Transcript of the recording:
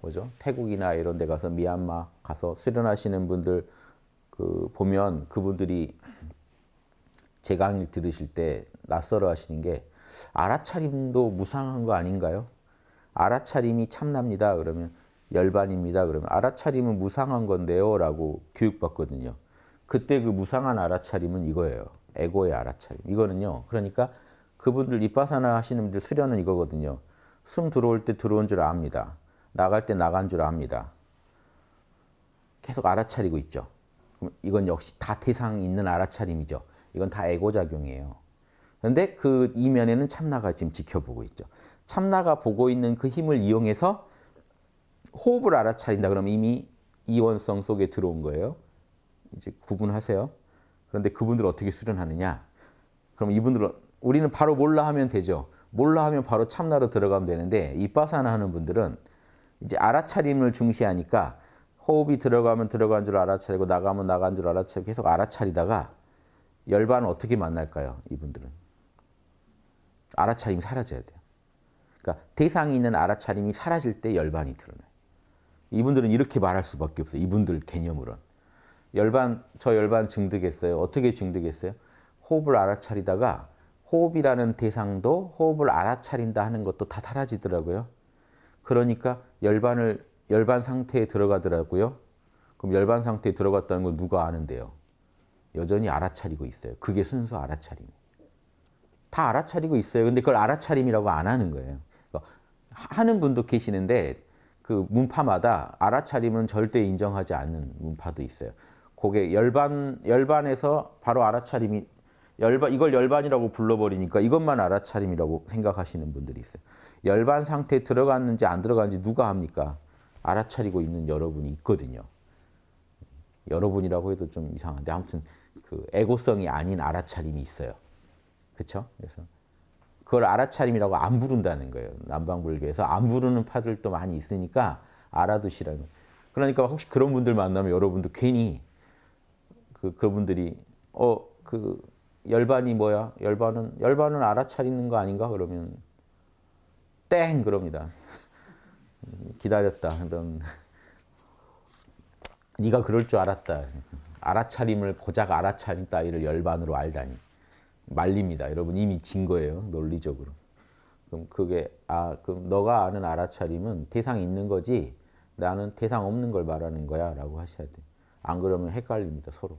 뭐죠? 태국이나 이런 데 가서 미얀마 가서 수련하시는 분들 그 보면 그분들이 제 강의를 들으실 때 낯설어 하시는 게 알아차림도 무상한 거 아닌가요? 알아차림이 참납니다. 그러면 열반입니다. 그러면 알아차림은 무상한 건데요. 라고 교육받거든요. 그때 그 무상한 알아차림은 이거예요. 에고의 알아차림. 이거는요. 그러니까 그분들 이빠사나 하시는 분들 수련은 이거거든요. 숨 들어올 때 들어온 줄 압니다. 나갈 때 나간 줄 압니다. 계속 알아차리고 있죠. 이건 역시 다 대상 있는 알아차림이죠. 이건 다 에고작용이에요. 그런데 그 이면에는 참나가 지금 지켜보고 있죠. 참나가 보고 있는 그 힘을 이용해서 호흡을 알아차린다 그러면 이미 이원성 속에 들어온 거예요. 이제 구분하세요. 그런데 그분들 어떻게 수련하느냐? 그럼 이분들은 우리는 바로 몰라 하면 되죠. 몰라 하면 바로 참나로 들어가면 되는데 이빠사나 하는 분들은 이제 알아차림을 중시하니까 호흡이 들어가면 들어간 줄 알아차리고 나가면 나간 줄 알아차리고 계속 알아차리다가 열반은 어떻게 만날까요? 이분들은. 알아차림이 사라져야 돼요. 그러니까 대상이 있는 알아차림이 사라질 때 열반이 드러나요. 이분들은 이렇게 말할 수밖에 없어요. 이분들 개념으로는. 열반, 저 열반 증득했어요. 어떻게 증득했어요? 호흡을 알아차리다가 호흡이라는 대상도 호흡을 알아차린다 하는 것도 다 사라지더라고요. 그러니까 열반을 열반 상태에 들어가더라고요. 그럼 열반 상태에 들어갔다는 건 누가 아는데요? 여전히 알아차리고 있어요. 그게 순수 알아차림. 다 알아차리고 있어요. 근데 그걸 알아차림이라고 안 하는 거예요. 그러니까 하는 분도 계시는데 그 문파마다 알아차림은 절대 인정하지 않는 문파도 있어요. 그게 열반 열반에서 바로 알아차림이 열반 이걸 열반이라고 불러버리니까 이것만 알아차림이라고 생각하시는 분들이 있어요. 열반 상태에 들어갔는지 안 들어갔는지 누가 합니까? 알아차리고 있는 여러분이 있거든요. 여러분이라고 해도 좀 이상한데 아무튼 그 에고성이 아닌 알아차림이 있어요. 그렇죠? 그래서 그걸 알아차림이라고 안 부른다는 거예요. 남방불교에서 안 부르는 파들도 많이 있으니까 알아두시라는. 그러니까 혹시 그런 분들 만나면 여러분도 괜히 그 그분들이 어그 열반이 뭐야? 열반은 열반은 알아차리는 거 아닌가? 그러면 땡 그럽니다. 기다렸다. 넌 네가 그럴 줄 알았다. 알아차림을 고작 알아차림 따위를 열반으로 알다니. 말립니다. 여러분 이미 진 거예요. 논리적으로. 그럼 그게 아 그럼 너가 아는 알아차림은 대상이 있는 거지 나는 대상 없는 걸 말하는 거야 라고 하셔야 돼요. 안 그러면 헷갈립니다. 서로.